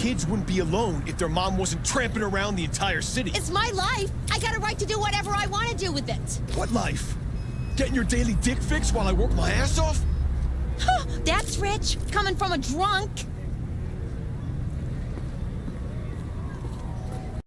kids wouldn't be alone if their mom wasn't tramping around the entire city. It's my life. I got a right to do whatever I want to do with it. What life? Getting your daily dick fix while I work my ass off? That's rich, coming from a drunk.